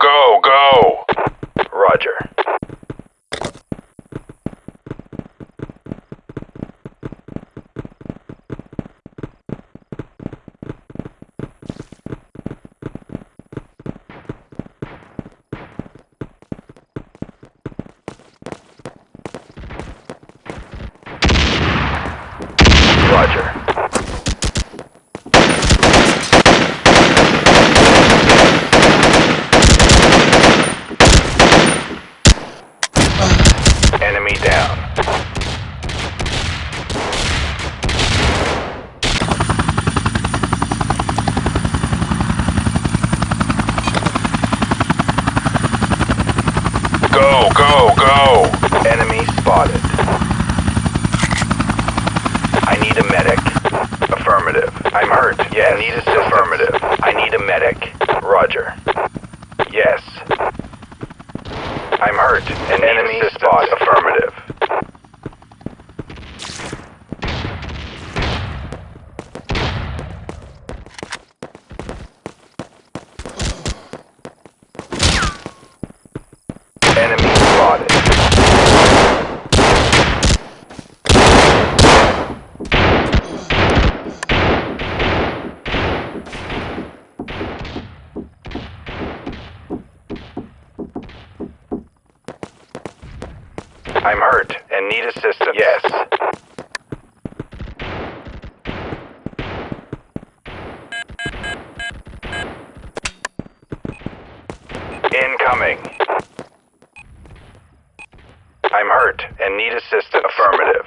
go, go! Roger. Roger. Enemy down. Go, go, go! Enemy spotted. I need a medic. Affirmative. I'm hurt. Yes. I need a affirmative. I need a medic. Roger. Yes. I'm hurt. An enemy spot. Affirmative. Enemy spotted. I'm hurt and need assistance. Yes. Incoming. I'm hurt and need assistance. Affirmative.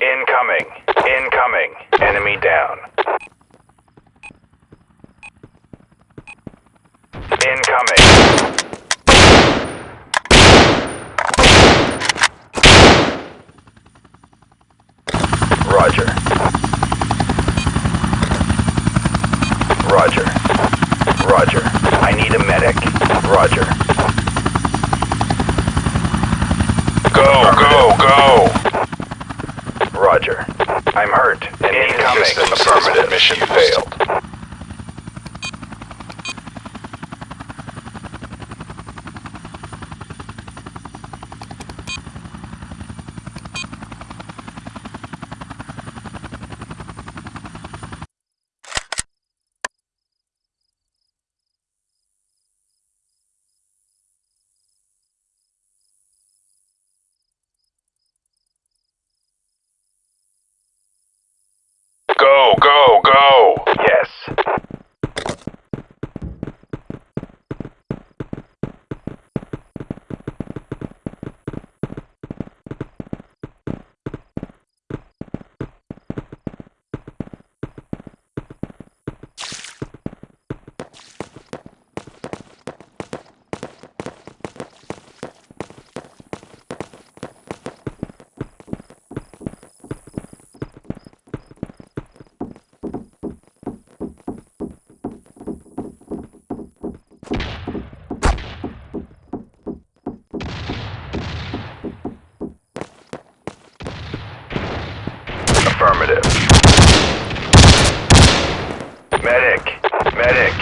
Incoming. Incoming. Enemy down. Incoming. Roger. Roger. Roger. I need a medic. Roger. Go, go, go! Roger. I'm hurt and need assistance. Affirmative. Mission failed. Go, go, go! Yes. Affirmative. Medic! Medic!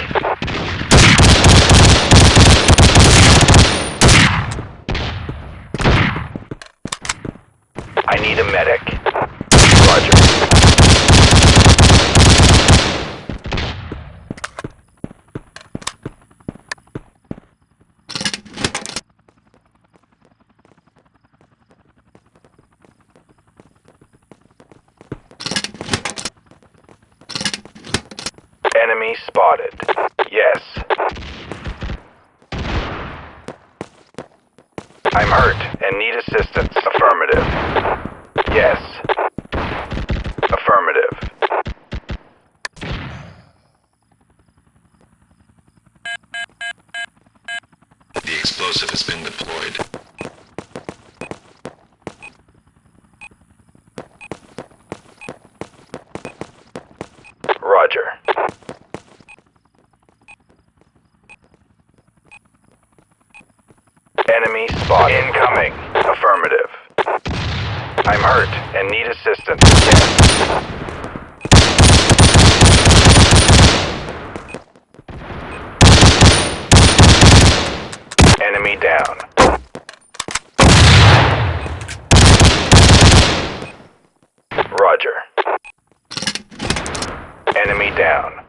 I need a medic. Roger. Enemy spotted. Yes. I'm hurt and need assistance. Affirmative. Yes. Affirmative. The explosive has been deployed. Roger. Enemy spot incoming. I'm hurt and need assistance. Yes. Enemy down. Roger. Enemy down.